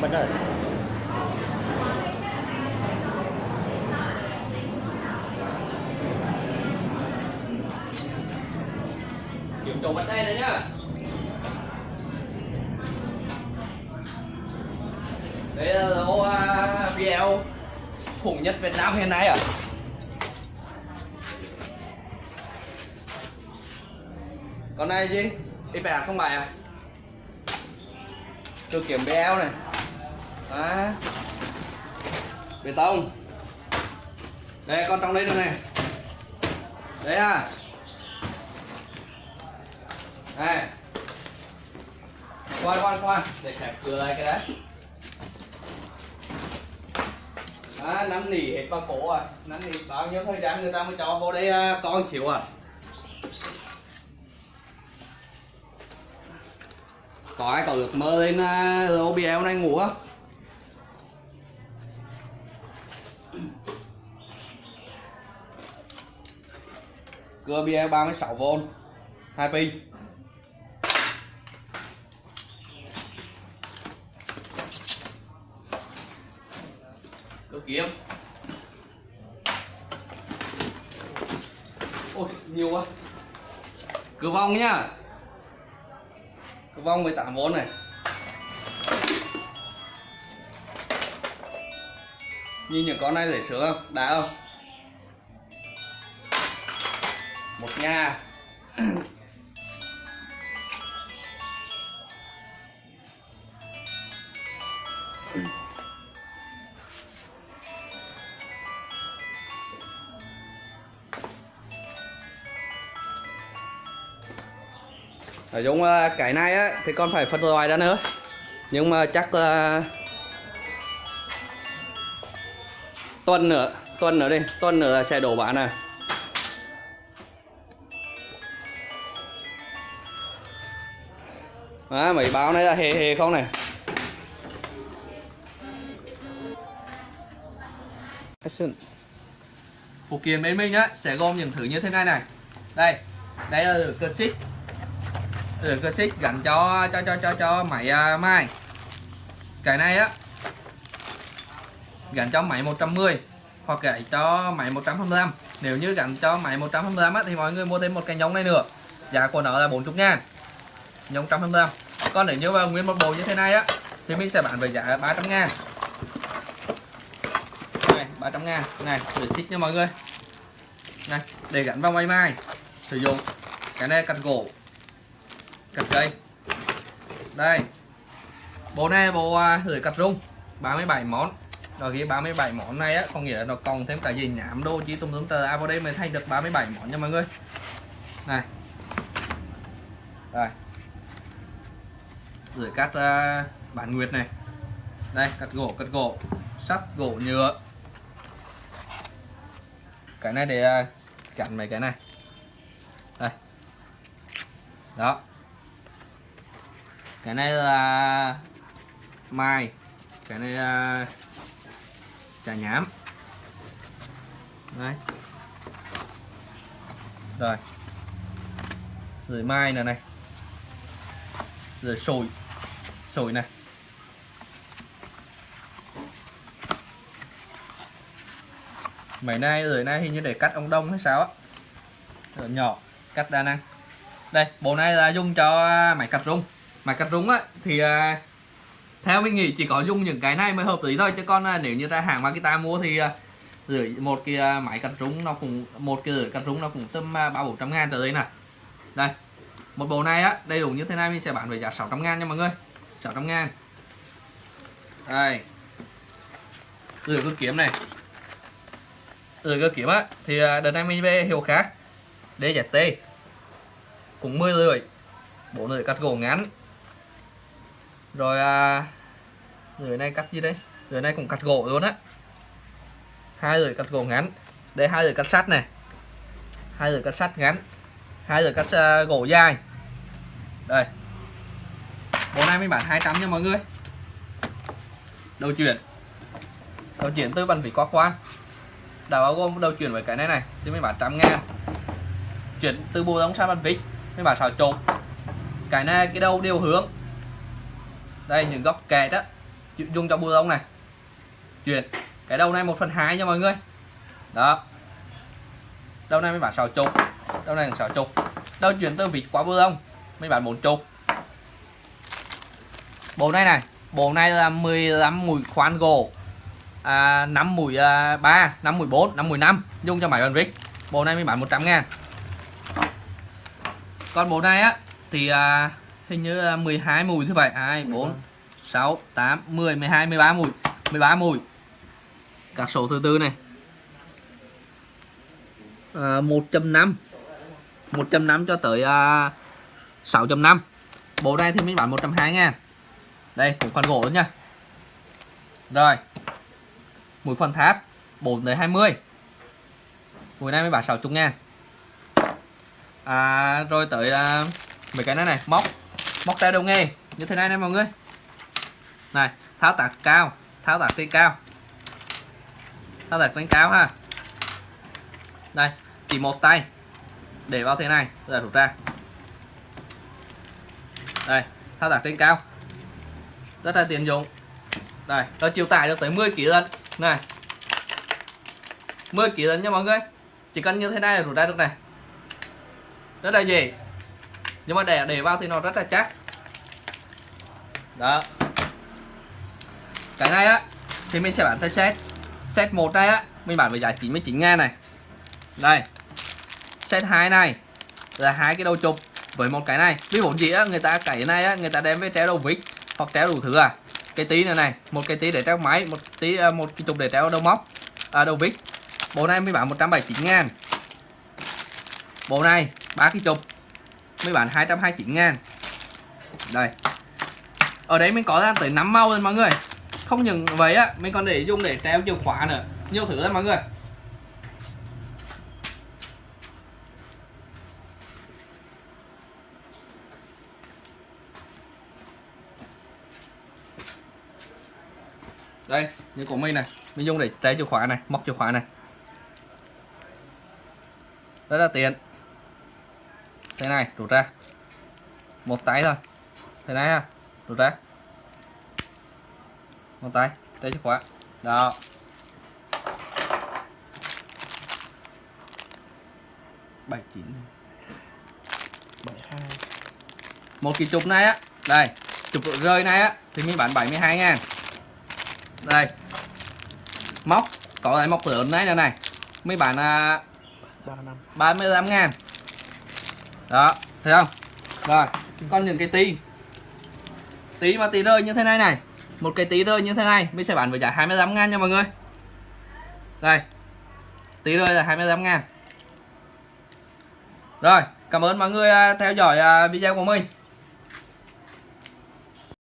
mình ơi kiểm trùng bánh đây này nhá. Đây là lô uh, khủng nhất Việt Nam hiện nay à? Con này gì IPA không bài à? Tôi kiểm BL này à. bê tông. Đây con trong đây đây này. Đấy ha. Này khoan khoan khoan để khép cửa lại cái đấy. À, nắm nỉ hết vào cổ à. Nắm nỉ bao nhiêu thời gian người ta mới cho vô đây à, con xíu à? Có ai có ước mơ lên à, OBL này ngủ không? Cưa bia 36V hai pin. Cơ kiếm. Ôi, nhiều quá. Cửa vong nhá. Cửa vong 18V này. Nhìn những con này dễ sướng không? Đá không? Một nha. Nói chung ờ, cái này á, thì con phải phân loại ra nữa. Nhưng mà chắc ờ, là tuần nữa tuần nữa đi. Tuần nữa sẽ đổ bán à. Đó, mấy báo này là hề hề không này? Action. phụ kiện bên mình á sẽ gồm những thứ như thế này này. Đây đây là cơ xích. Lửa cơ xích gắn cho cho cho cho cho máy à, uh, mai cái này á gắn cho máy 110 hoặc gãy cho máy 125 nếu như gắn cho máy 125 á, thì mọi người mua thêm một cái nhông này nữa. Giá của nó là 40 ngàn nhông 125 còn nếu như mà nguyên một bộ như thế này á, thì mình sẽ bán với giá 300 ngàn. Này 300 ngàn. Này để xích nha mọi người. Này, để gắn vào máy mai sử dụng cái này cắt gỗ, cắt cây. Đây. Bộ này bộ à, lưỡi cắt rung 37 món. Rồi ghi 37 món này á, có nghĩa là nó còn thêm cả gì nhảm đô chỉ tùm tùm tờ. À vào đây mình thay được 37 món nha mọi người. Này. Đây rồi cắt uh, ờ, bản nguyệt này. Đây cắt gỗ cắt gỗ. Sắt gỗ nhựa. Cái này để uh, chặn mấy cái này. Đây. Đó. Cái này là mai. Cái này là trà nhám. Đấy. Rồi. Rồi mai này này. Rồi sồi sồi này mấy nay rồi nay hình như để cắt ông đông hay sao á? Rồi nhỏ, cắt đa năng. Đây, bộ này là dùng cho à, máy cắt rung. Máy cắt rung á, thì à, theo mình nghĩ chỉ có dùng những cái này mới hợp lý thôi, chứ còn à, nếu như ra hàng Makita mua thì rưỡi, một cái máy cắt rung nó cũng, một cái rưỡi cắt rung nó cũng tầm ba bốn trăm ngàn tới đây nè. Đây, một bộ này á, đầy đủ như thế này mình sẽ bán với giá 600 ngàn nha mọi người chạm ngang, đây. Rửa cơ kiếm này. Rửa cơ kiếm á. Thì à, đợt này mình về hiệu khác. DZT cũng 10 rưỡi bộ rưỡi cắt gỗ ngắn. Rồi à, rưỡi này cắt gì đấy rưỡi này cũng cắt gỗ luôn á. Hai rưỡi cắt gỗ ngắn. Đây hai rưỡi cắt sắt này. Hai rưỡi cắt sắt ngắn. Hai rưỡi cắt uh, gỗ dài. Đây bộ này mình bán 200 nha mọi người. Đầu chuyển. Đầu chuyển tôi bàn vỉ qua khoan đã bao gồm đầu chuyển với cái này này, thì mình bán trăm ngàn. Chuyển từ bộ giống sang bàn vít mình bán xào trộn. Cái này, cái đầu đều hướng. Đây, những góc kẹt á dùng cho bùa lông này. Chuyển. Cái đầu này một phần hai nha mọi người. Đó. Đầu này mới bán sáu chục đầu này là sáu chục đầu chuyển từ vịt qua bùa lông mới bán bốn chục bộ này này bộ này là 15 mũi khoan gỗ. À, 5 mũi à, 3 5 mũi 4 5 mũi 5 dùng cho máy bàn vít bộ này mới bán 100 ngàn. Còn bộ này á thì à, hình như là 12 mùi như vậy. 2 4 6 8 10 12 13 mùi 13 mùi các số thứ tư này. À, 1.5 1.5 cho tới à, 6.5 bộ này thì mình bán 120 ngàn đây cũng khoan gỗ nha. Rồi. Mũi khoan tháp 4 tới 20 mũi này mới bán 60 ngàn. À, rồi tới à, mấy cái này này móc. Móc tay đầu nghề như thế này nè mọi người. Này tháo tác cao tháo tác trên cao. Tháo tác trên cao ha. Đây chỉ một tay. Để vào thế này rồi rút ra. Đây thao tác trên cao rất là tiện dụng. Đây nó chịu tải được tới 10 kg lần này. 10 kg lần nha mọi người. Chỉ cần như thế này là rút ra được này. Rất là dễ. Nhưng mà để để vào thì nó rất là chắc. Đó. Cái này á, thì mình sẽ bán theo set. Set một này á, mình bán với giá 99 ngàn này. Đây. Set 2 này là hai cái đầu chụp với một cái này. Ví dụ gì á người ta cái này á, người ta đem với treo đầu vít hoặc treo đủ thứ à? Cái tí này này một cái tí để treo máy một tí à, một cái chục để treo đầu móc à, đầu vít. Bộ này mới bán 179 ngàn. Bộ này ba cái chục mới bán 229 ngàn. Đây. Ở đấy mình có ra tới 5 màu rồi mọi người. Không những vậy á mình còn để dùng để treo chìa khóa nữa. Nhiều thứ lắm mọi người. Đây, như của mình này. Mình dùng để trái chìa khóa này, móc chìa khóa này. Rất là tiện. Thế này, rút ra. Một tay thôi. Thế này ha, rút ra. Một tay trái chìa khóa. Đó. Bảy, chín. Bảy, hai. Một cái chụp này á. Đây, chụp rơi này á, thì mình bán 72 ngàn đây. Móc có lại móc lớn này này này. Mấy bạn à, 35 ngàn. Đó thấy không? Rồi còn những cái tí. Tí mà tí rơi như thế này này. Một cái tí rơi như thế này mình sẽ bán với giá 25 ngàn nha mọi người. Đây. Tí rơi là 25 ngàn. Rồi cảm ơn mọi người à, theo dõi à, video của mình